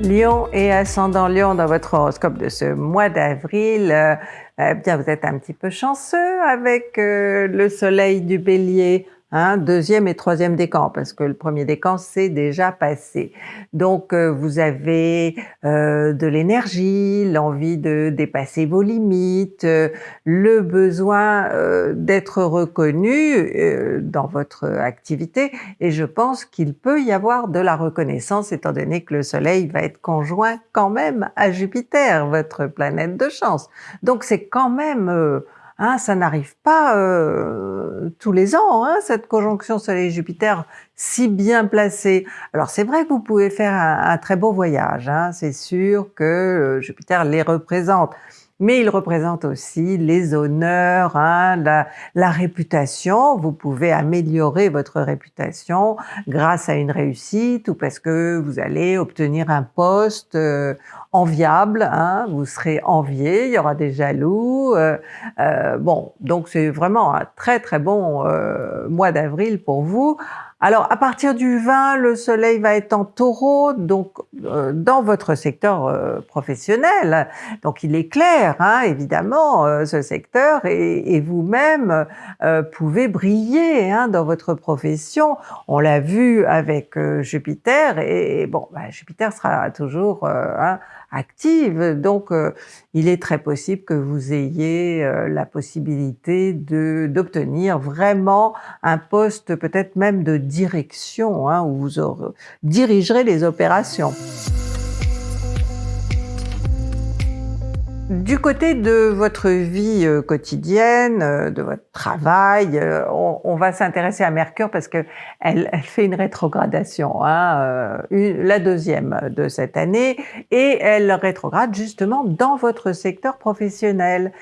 Lion et ascendant Lion dans votre horoscope de ce mois d'avril, euh, eh bien vous êtes un petit peu chanceux avec euh, le soleil du bélier Hein, deuxième et troisième décan, parce que le premier décan c'est déjà passé. Donc euh, vous avez euh, de l'énergie, l'envie de dépasser vos limites, euh, le besoin d'être reconnu dans votre activité, et je pense qu'il peut y avoir de la reconnaissance étant donné que le soleil va être conjoint quand même à Jupiter, votre planète de chance. Donc c'est quand même Hein, ça n'arrive pas euh, tous les ans, hein, cette conjonction Soleil-Jupiter si bien placée. Alors c'est vrai que vous pouvez faire un, très beau voyage, hein, c'est sûr que euh, Jupiter les représente, mais il représente aussi les honneurs, hein, la, réputation. Vous pouvez améliorer votre réputation grâce à une réussite ou parce que vous allez obtenir un poste euh, enviable, hein, vous serez envié, il y aura des jaloux. Euh, euh, bon, donc c'est vraiment un très très bon mois d'avril pour vous. Alors à partir du 20, le soleil va être en taureau, donc euh, dans votre secteur euh, professionnel. Donc il est clair, hein, évidemment, euh, ce secteur, et, vous-même pouvez briller hein, dans votre profession. On l'a vu avec Jupiter, et, bon, bah, Jupiter sera toujours hein, active. Donc, euh, il est très possible que vous ayez euh, la possibilité d'obtenir vraiment un poste peut-être même de direction, hein, où vous dirigerez les opérations. Du côté de votre vie euh, quotidienne, de votre travail, euh, on, va s'intéresser à Mercure parce que elle, fait une rétrogradation, hein, la deuxième de cette année, et elle rétrograde justement dans votre secteur professionnel,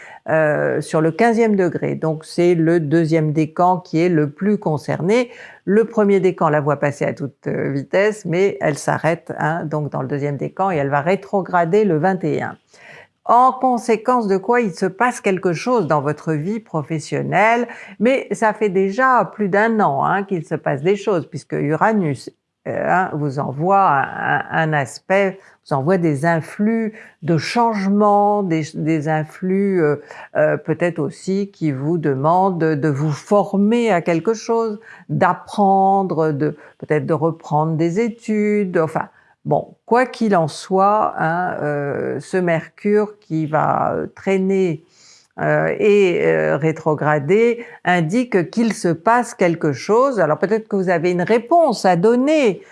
sur le 15e degré. Donc c'est le deuxième décan qui est le plus concerné. Le premier décan la voit passer à toute vitesse, mais elle s'arrête hein, donc dans le deuxième décan et elle va rétrograder le 21 en conséquence de quoi il se passe quelque chose dans votre vie professionnelle, mais ça fait déjà plus d'un an hein, qu'il se passe des choses, puisque Uranus euh, hein, vous envoie un, aspect, vous envoie des influx de changement, des, influx euh, euh, peut-être aussi qui vous demandent de vous former à quelque chose, d'apprendre, de peut-être de reprendre des études, enfin Bon, quoi qu'il en soit, hein, euh, ce Mercure qui va euh, traîner euh, et rétrograder indique qu'il se passe quelque chose. Alors peut-être que vous avez une réponse à donner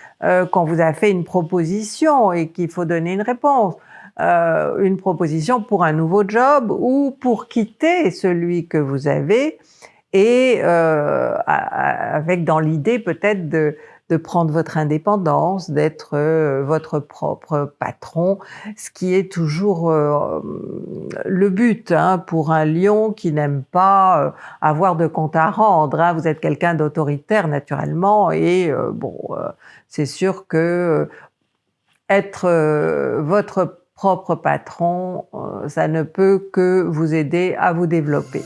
quand vous avez fait une proposition et qu'il faut donner une réponse. une proposition pour un nouveau job ou pour quitter celui que vous avez et avec dans l'idée peut-être de, de prendre votre indépendance, d'être euh, votre propre patron, ce qui est toujours euh, le but hein, pour un lion qui n'aime pas euh, avoir de compte à rendre. Hein. Vous êtes quelqu'un d'autoritaire naturellement et bon, c'est sûr que être votre propre patron, ça ne peut que vous aider à vous développer.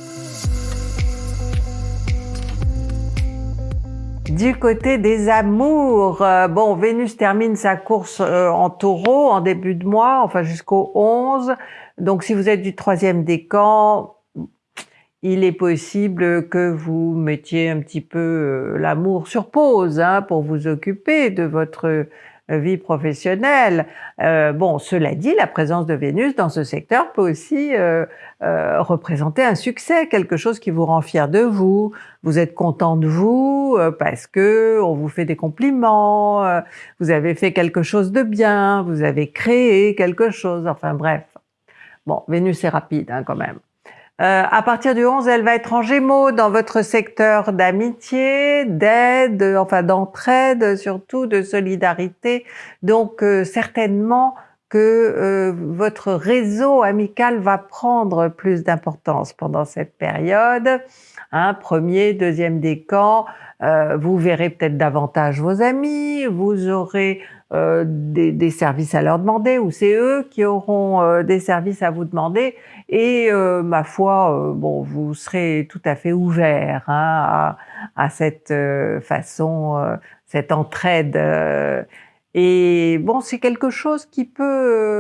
Du côté des amours, euh, bon, Vénus termine sa course euh, en taureau en début de mois, enfin jusqu'au 11. Donc si vous êtes du troisième décan, il est possible que vous mettiez un petit peu euh, l'amour sur pause hein, pour vous occuper de votre vie professionnelle. Euh, bon, cela dit, la présence de Vénus dans ce secteur peut aussi euh, euh, représenter un succès, quelque chose qui vous rend fier de vous. Vous êtes content de vous parce que on vous fait des compliments, vous avez fait quelque chose de bien, vous avez créé quelque chose. Enfin bref. Bon, Vénus est rapide hein, quand même. Euh, à partir du 11, elle va être en Gémeaux dans votre secteur d'amitié, d'aide, enfin d'entraide, surtout de solidarité. Donc euh, certainement que euh, votre réseau amical va prendre plus d'importance pendant cette période. Hein, premier, deuxième décan, euh, vous verrez peut-être davantage vos amis, vous aurez euh, des, des, services à leur demander, ou c'est eux qui auront euh, des services à vous demander, et ma foi, bon, vous serez tout à fait ouvert hein, à, à, cette façon, cette entraide Et bon, c'est quelque chose qui peut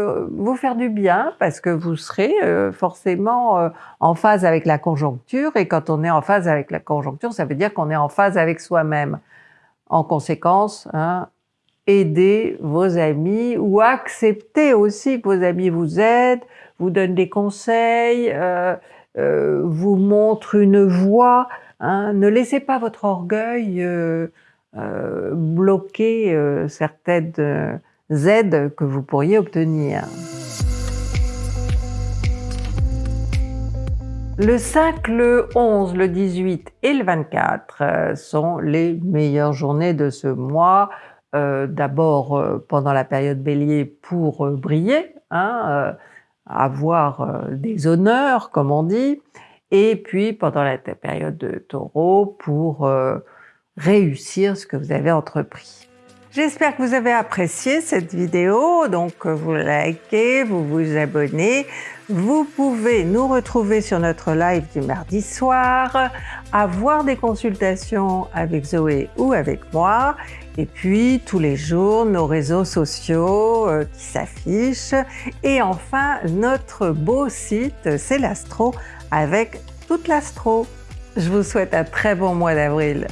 euh, vous faire du bien parce que vous serez euh, forcément euh, en phase avec la conjoncture. Et quand on est en phase avec la conjoncture, ça veut dire qu'on est en phase avec soi-même. En conséquence, hein, aidez vos amis ou acceptez aussi que vos amis vous aident, vous donnent des conseils, vous montrent une voie. Hein. Ne laissez pas votre orgueil euh, bloquer euh, certaines euh, aides que vous pourriez obtenir. Le 5, le 11, le 18 et le 24 sont les meilleures journées de ce mois. D'abord pendant la période bélier pour briller, hein, avoir des honneurs comme on dit, et puis pendant la période de taureau pour réussir ce que vous avez entrepris. J'espère que vous avez apprécié cette vidéo, donc vous likez, vous vous abonnez. Vous pouvez nous retrouver sur notre live du mardi soir, avoir des consultations avec Zoé ou avec moi, et puis tous les jours nos réseaux sociaux euh, qui s'affichent, et enfin notre beau site C'est l'Astro avec toute l'Astro. Je vous souhaite un très bon mois d'avril.